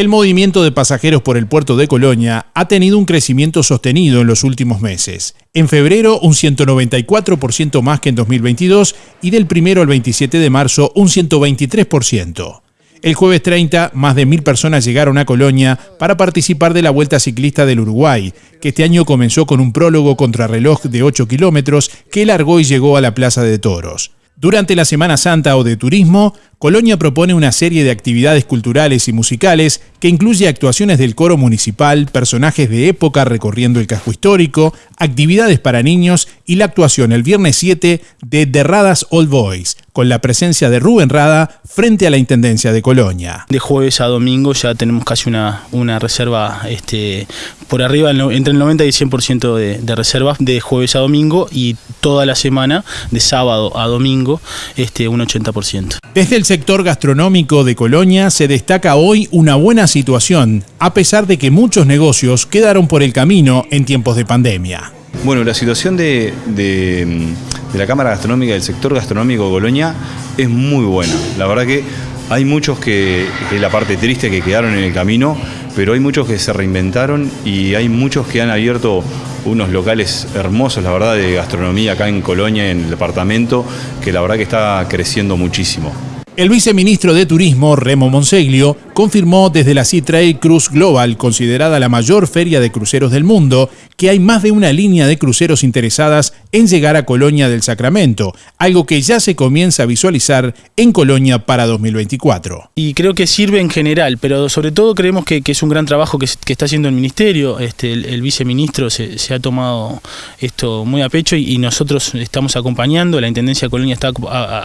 El movimiento de pasajeros por el puerto de Colonia ha tenido un crecimiento sostenido en los últimos meses. En febrero un 194% más que en 2022 y del 1 al 27 de marzo un 123%. El jueves 30, más de mil personas llegaron a Colonia para participar de la Vuelta Ciclista del Uruguay, que este año comenzó con un prólogo contrarreloj de 8 kilómetros que largó y llegó a la Plaza de Toros. Durante la Semana Santa o de Turismo, Colonia propone una serie de actividades culturales y musicales que incluye actuaciones del coro municipal, personajes de época recorriendo el casco histórico, actividades para niños y la actuación el viernes 7 de Derradas Old Boys, con la presencia de Rubén Rada frente a la Intendencia de Colonia. De jueves a domingo ya tenemos casi una, una reserva este, por arriba, entre el 90 y 100% de, de reservas de jueves a domingo y toda la semana, de sábado a domingo, este, un 80%. Desde el sector gastronómico de Colonia se destaca hoy una buena situación, a pesar de que muchos negocios quedaron por el camino en tiempos de pandemia. Bueno, la situación de, de, la Cámara Gastronómica del sector gastronómico de Colonia es muy buena. La verdad que hay muchos que, es la parte triste, que quedaron en el camino, pero hay muchos que se reinventaron y hay muchos que han abierto unos locales hermosos, la verdad, de gastronomía acá en Colonia, en el departamento, que la verdad que está creciendo muchísimo. El viceministro de Turismo, Remo Monseglio, confirmó desde la Sea Trade Cruise Global, considerada la mayor feria de cruceros del mundo, que hay más de una línea de cruceros interesadas en llegar a Colonia del Sacramento, algo que ya se comienza a visualizar en Colonia para 2024. Y creo que sirve en general, pero sobre todo creemos que, es un gran trabajo que, está haciendo el Ministerio. Este, el, viceministro se, ha tomado esto muy a pecho y, nosotros estamos acompañando, la Intendencia de Colonia está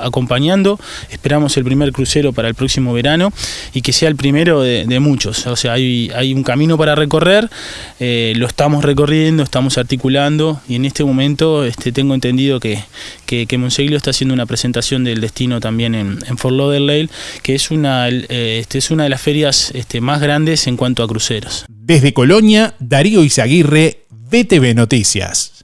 acompañando. Esperamos el primer crucero para el próximo verano y que sea el primero de, muchos. O sea, hay, un camino para recorrer, eh, lo estamos recorriendo estamos articulando y en este momento este, tengo entendido que, que, Monseglio está haciendo una presentación del destino también en, en Fort Lauderdale, que es una, eh, este, es una de las ferias este, más grandes en cuanto a cruceros. Desde Colonia, Darío Izaguirre, BTV Noticias.